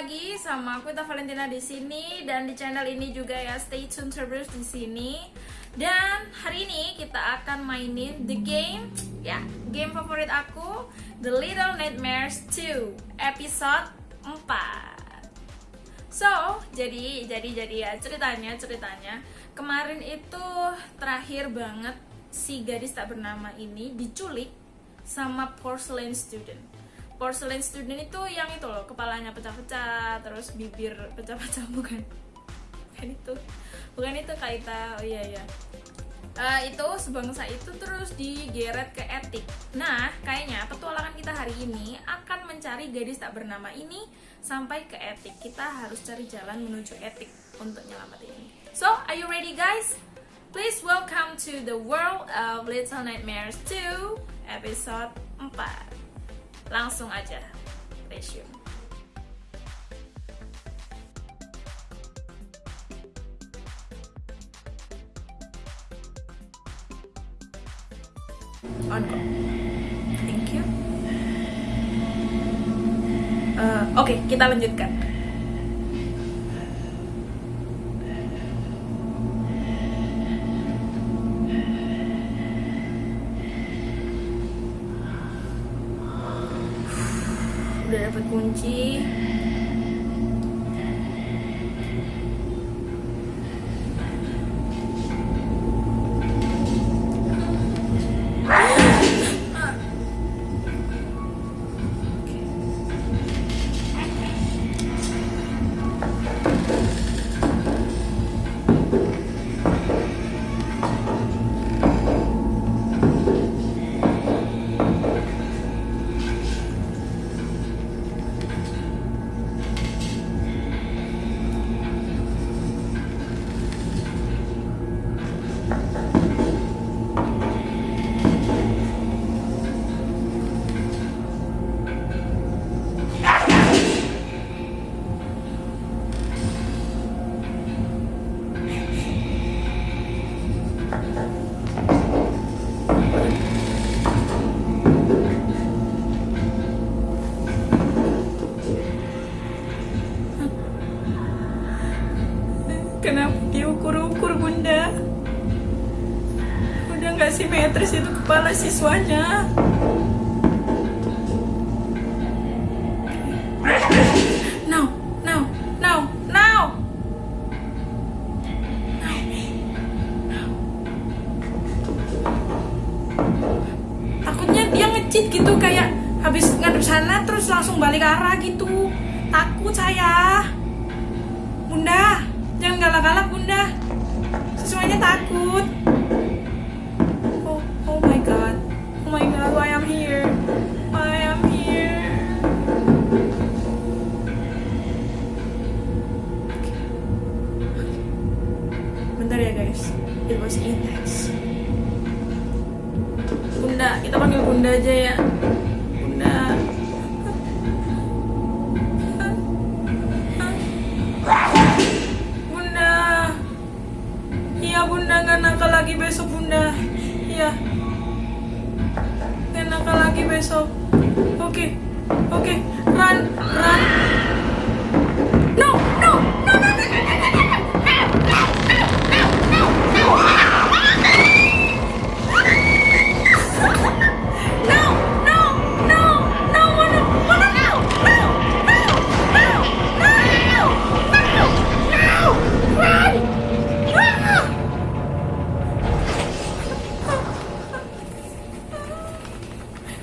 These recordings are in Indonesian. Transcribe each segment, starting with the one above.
lagi sama aku Ita Valentina di sini dan di channel ini juga ya stay tune terus di sini. Dan hari ini kita akan mainin the game ya, game favorit aku The Little Nightmares 2 episode 4. So, jadi jadi jadi ya ceritanya ceritanya kemarin itu terakhir banget si gadis tak bernama ini diculik sama porcelain student porcelain student itu yang itu loh kepalanya pecah-pecah terus bibir pecah-pecah bukan. Bukan itu. Bukan itu kaita oh iya iya. Uh, itu sebangsa itu terus digeret ke etik. Nah kayaknya petualangan kita hari ini akan mencari gadis tak bernama ini sampai ke etik. Kita harus cari jalan menuju etik untuk nyelamatin ini. So are you ready guys? Please welcome to the world of Little Nightmares 2 episode 4 langsung aja resume. Thank you. Uh, oke okay, kita lanjutkan kunci kepala siswanya. Now, now, now, now. Takutnya dia ngecit gitu kayak habis ngadep sana terus langsung balik arah gitu. Takut saya. Bunda, jangan galak-galak bunda. Semuanya takut. Panggil bunda aja ya. Bunda. Bunda. Iya bunda nggak nakal lagi besok bunda. Iya. Nggak nakal lagi besok. Oke. Oke. Run. Run.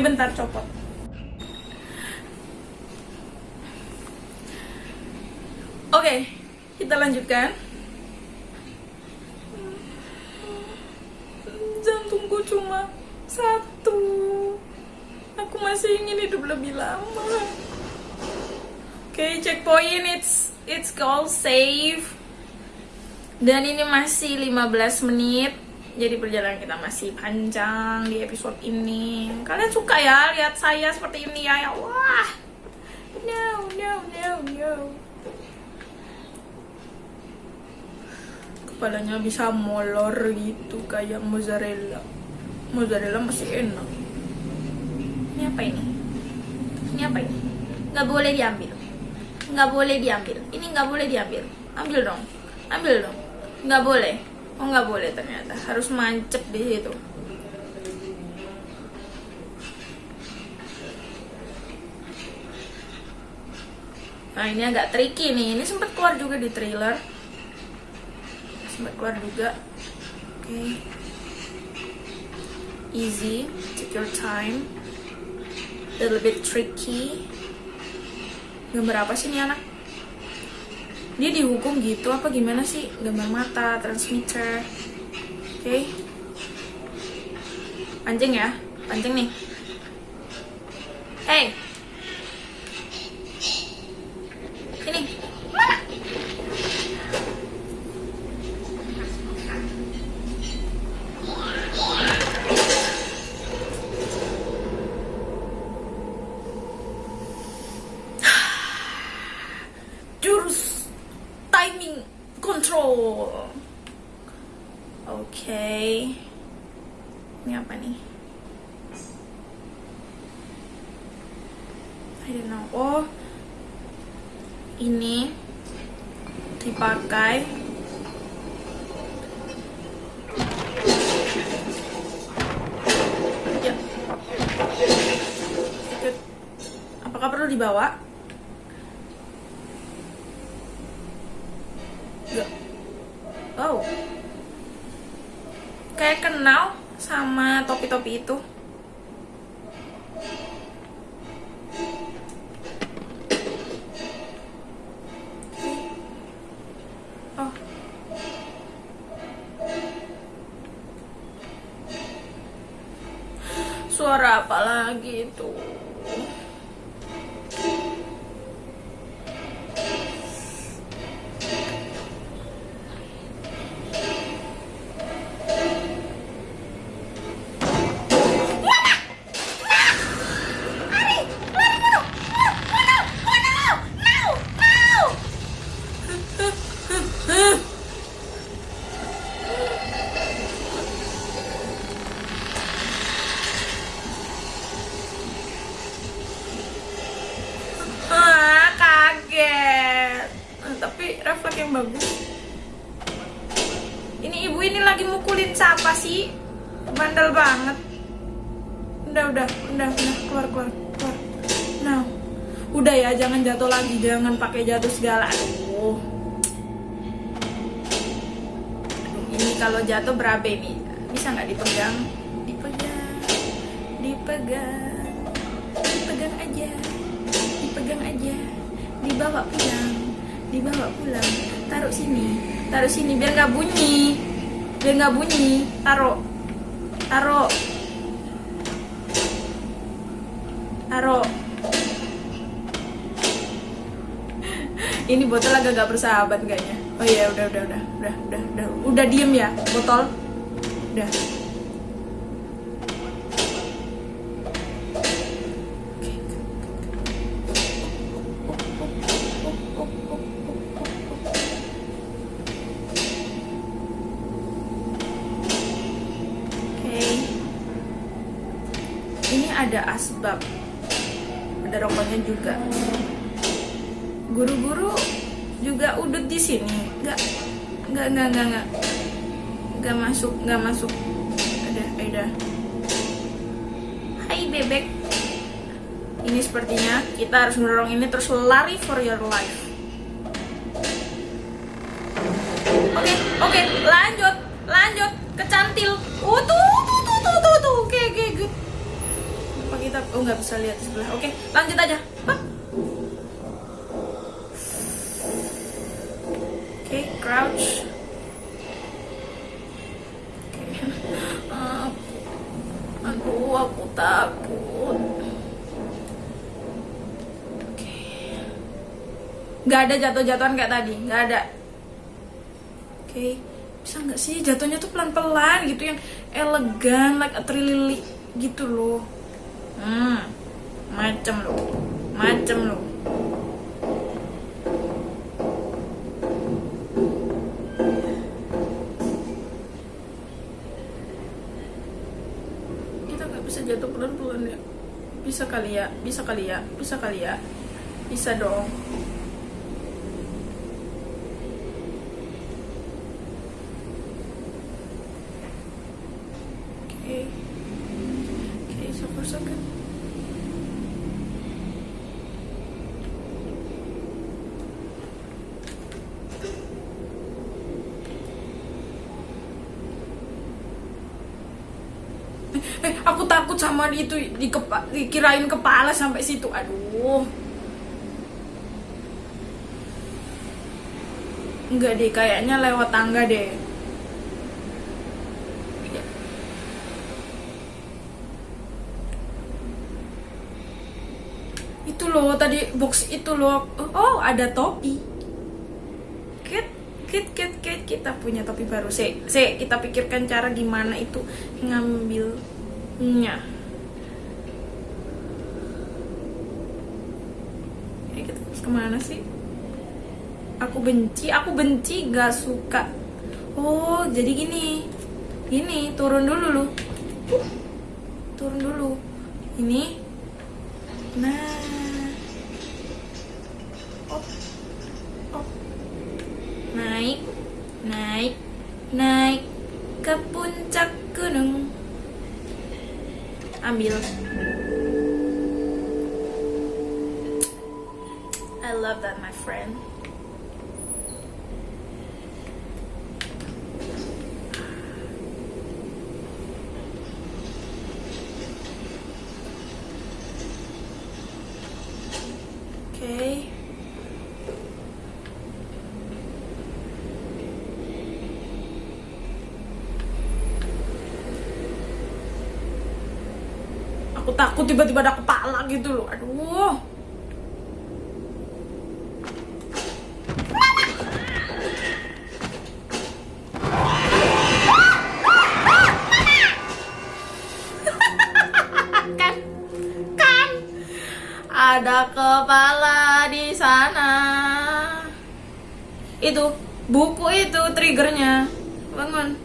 Eh bentar copot. Oke, kita lanjutkan. Jantungku cuma satu. Aku masih ingin hidup lebih lama. Oke, checkpoint it's it's called save. Dan ini masih 15 menit. Jadi perjalanan kita masih panjang di episode ini. Kalian suka ya lihat saya seperti ini ya? Ya Allah. No, no, no, no. Kepalanya bisa molor gitu kayak mozzarella. Mozzarella masih enak. Ini apa ini? Ini apa ini? Nggak boleh diambil. nggak boleh diambil ini nggak boleh diambil ambil dong ambil dong nggak boleh oh nggak boleh ternyata. Harus mancep di situ. Nah ini agak tricky nih. Ini sempat keluar juga di trailer. Sempat keluar juga. Oke. Okay. easy. Take your time. A little bit tricky. Gambar apa sih nih anak dia dihukum gitu apa gimana sih? Gambar mata transmitter. Oke. Okay. pancing ya? Pancing nih hey ini mana jurus timing control. Oke ini apa nih? I don't know. Oh. Ini dipakai ya. Apakah perlu dibawa Oh. Kayak kenal sama topi-topi itu. Pakai jatuh segala. Aduh. Ini kalau jatuh berabe nih. Bisa nggak dipegang? Dipegang, dipegang, dipegang aja. Dipegang aja. Dibawa pulang. Dibawa pulang. Taruh sini. Taruh sini biar nggak bunyi. Biar nggak bunyi. Taruh. Taruh. Taruh ini botol agak gak bersahabat kayaknya oh iya udah udah udah udah udah udah udah diem ya botol udah. Ini ada asbab. Ada rokoknya juga. Guru-guru juga udut di sini. Enggak enggak enggak enggak enggak. Enggak masuk, enggak masuk. Ada, ada. Hai bebek. Ini sepertinya kita harus mendorong ini terus lari for your life. Oke, oke, lanjut, lanjut, kecantil. Uh, tuh, tuh, tuh, tuh, tuh, tuh. Oke, oke. Apa kita, oh nggak bisa lihat sebelah. Oke, lanjut aja. Hah? Oke, crouch. Aku, takut. Oke. Nggak ada jatuh-jatuhan kayak tadi, nggak ada. Oke, bisa nggak sih jatuhnya tuh pelan-pelan gitu yang elegan, like a trilili gitu loh. Hmm, macem loh, macem loh. Kita nggak bisa jatuh pelan-pelan ya. Bisa kali ya, bisa kali ya, bisa kali ya, bisa dong. so good. Eh, aku takut sama itu di kepa, dikirain kepala sampai situ. Aduh. Enggak deh, kayaknya lewat tangga deh. Itu loh tadi box itu loh. Oh, ada topi. Kit, kit, kit, kit. Kita punya topi baru. Se, se kita pikirkan cara gimana itu ngambilnya. Ya, kita harus ke mana sih? Aku benci, aku benci, gak suka. Oh, jadi gini. Gini, turun dulu lu. Turun dulu. Ini. Nah. Ambil. I love that, my friend. Takut tiba-tiba ada kepala gitu loh. Aduh. kan? Kan? Ada kepala di sana. Itu buku itu triggernya. Bangun.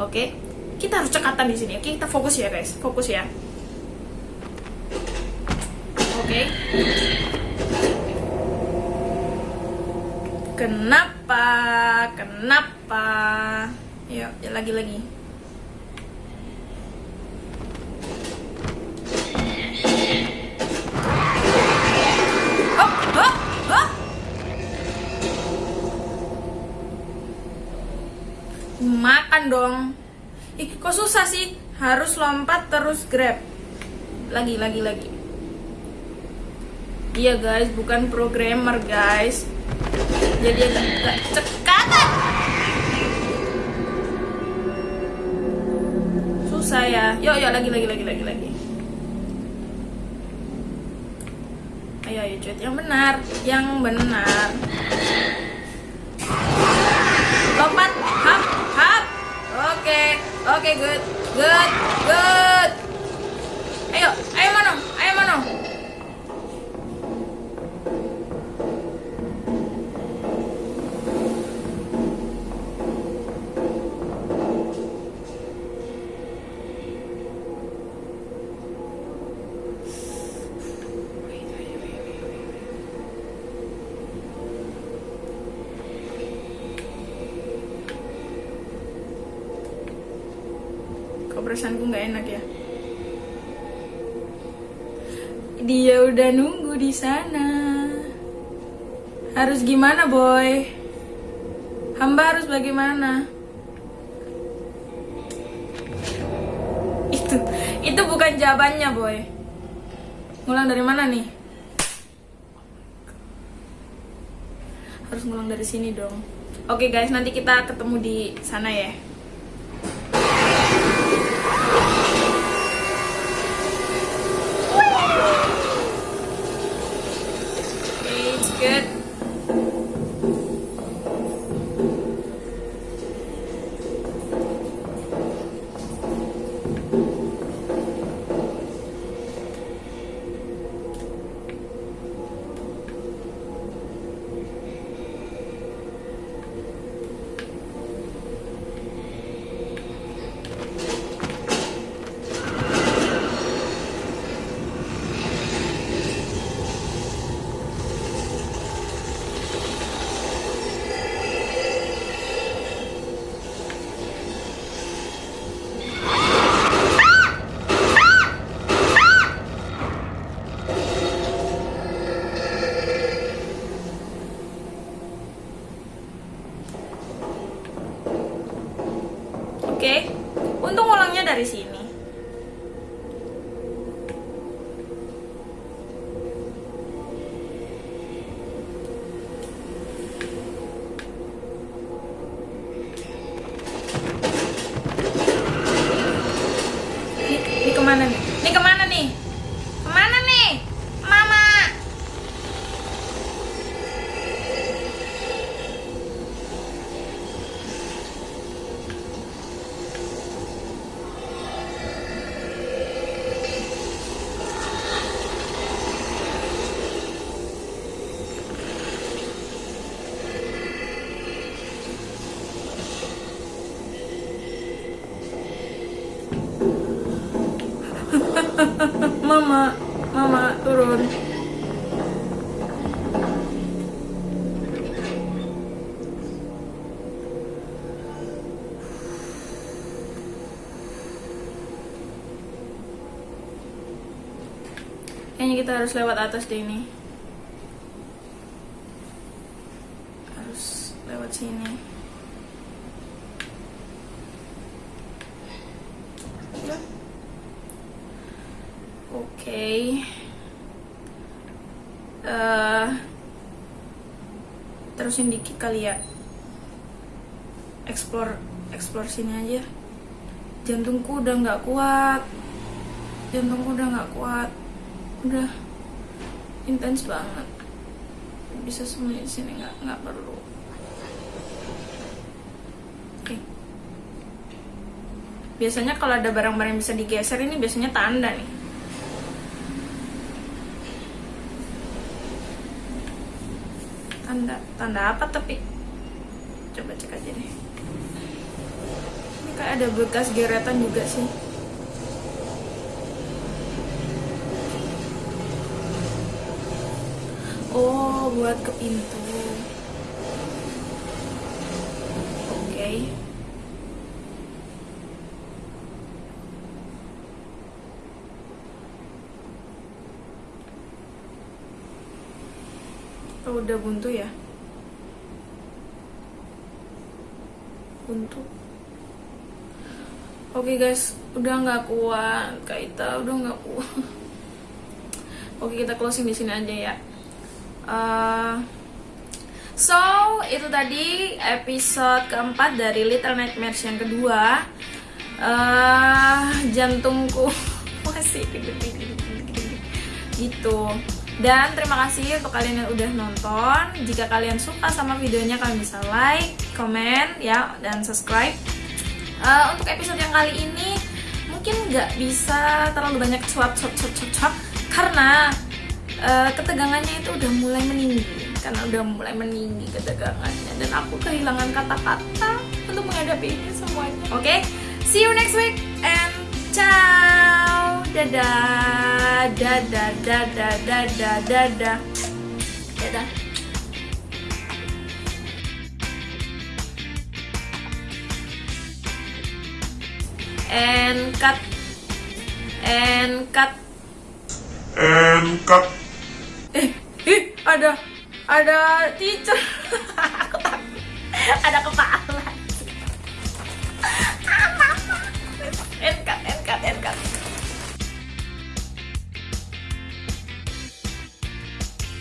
Oke, kita harus cekatan di sini. Oke, kita fokus ya guys, fokus ya. Oke. Kenapa? Kenapa? Yuk, ya lagi lagi. Oh, oh, oh. Makan dong. Ih, kok susah sih? Harus lompat terus grab. Lagi, lagi, lagi. Iya guys, bukan programmer guys. Jadi agak cekatan. Susah ya. Yuk, yuk lagi, lagi, lagi, lagi, lagi. Ayo, ayo cuit. Yang benar, yang benar. Lompat, hap, hap. Oke, oke, good, good, good. Perasaanku nggak enak ya? Dia udah nunggu di sana. Harus gimana, boy? Hamba harus bagaimana? Itu, itu bukan jawabannya, boy. Ngulang dari mana nih? Harus ngulang dari sini dong. Oke guys, nanti kita ketemu di sana ya. 慢慢点 Kita harus lewat atas deh ini. Harus lewat sini. Oke. Eh, terusin dikit kali ya. Explore, explore sini aja. Jantungku udah nggak kuat. Jantungku udah nggak kuat. Udah intens banget. Bisa sembunyi di sini nggak nggak perlu. Oke. Biasanya kalau ada barang-barang yang bisa digeser ini biasanya tanda nih. tanda tanda apa tapi coba cek aja deh ini kayak ada bekas geretan juga sih oh buat ke pintu oke Oh, udah buntu ya? Buntu. Oke guys, udah nggak kuat, Kaita udah nggak kuat. Oke kita closing di sini aja ya. Uh, so itu tadi episode keempat dari Little Nightmares yang kedua. Uh, jantungku masih gitu. Dan terima kasih untuk kalian yang udah nonton. Jika kalian suka sama videonya, kalian bisa like, comment, ya, dan subscribe. Uh, untuk episode yang kali ini mungkin nggak bisa terlalu banyak cuap cuap cuap, cuap karena uh, ketegangannya itu udah mulai meninggi karena udah mulai meninggi ketegangannya dan aku kehilangan kata-kata untuk menghadapi ini semuanya. Oke, okay? see you next week and ciao, dadah, dadah, dadah, dadah, dadah, dadah. And cut, and cut, and cut eh eh ada ada teacher. Ada kepala. Enkat enkat enkat